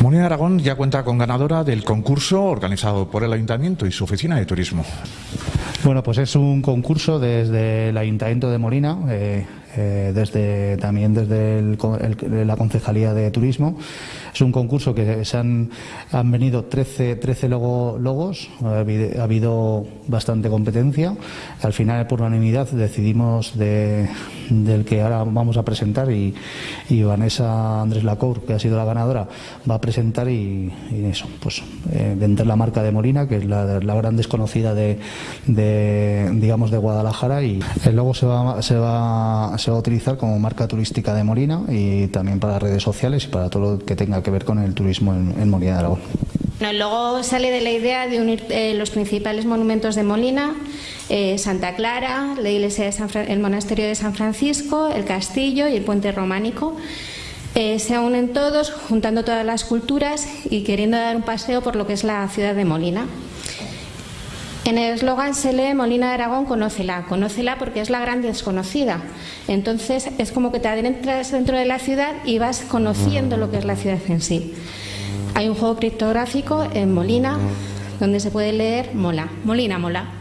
Molina de Aragón ya cuenta con ganadora del concurso organizado por el Ayuntamiento y su oficina de turismo. Bueno, pues es un concurso desde el Ayuntamiento de Molina, eh, eh, desde también desde el, el, la Concejalía de Turismo. Es un concurso que se han, han venido 13, 13 logo, logos, ha habido, ha habido, bastante competencia. Al final, por unanimidad, decidimos de, del que ahora vamos a presentar y, y Vanessa Andrés Lacour, que ha sido la ganadora, va a presentar y, y eso, pues eh, vender la marca de Molina, que es la, la gran desconocida de, de, digamos, de Guadalajara y el logo se va, se va se va a utilizar como marca turística de Molina y también para redes sociales y para todo lo que tenga que ver con el turismo en, en Molina de Aragón. Bueno, sale de la idea de unir eh, los principales monumentos de Molina, eh, Santa Clara, la iglesia de San el monasterio de San Francisco, el castillo y el puente románico. Eh, se unen todos, juntando todas las culturas y queriendo dar un paseo por lo que es la ciudad de Molina. En el eslogan se lee Molina de Aragón, conócela. Conócela porque es la gran desconocida. Entonces es como que te adentras dentro de la ciudad y vas conociendo lo que es la ciudad en sí. Hay un juego criptográfico en Molina donde se puede leer Mola. Molina, Mola.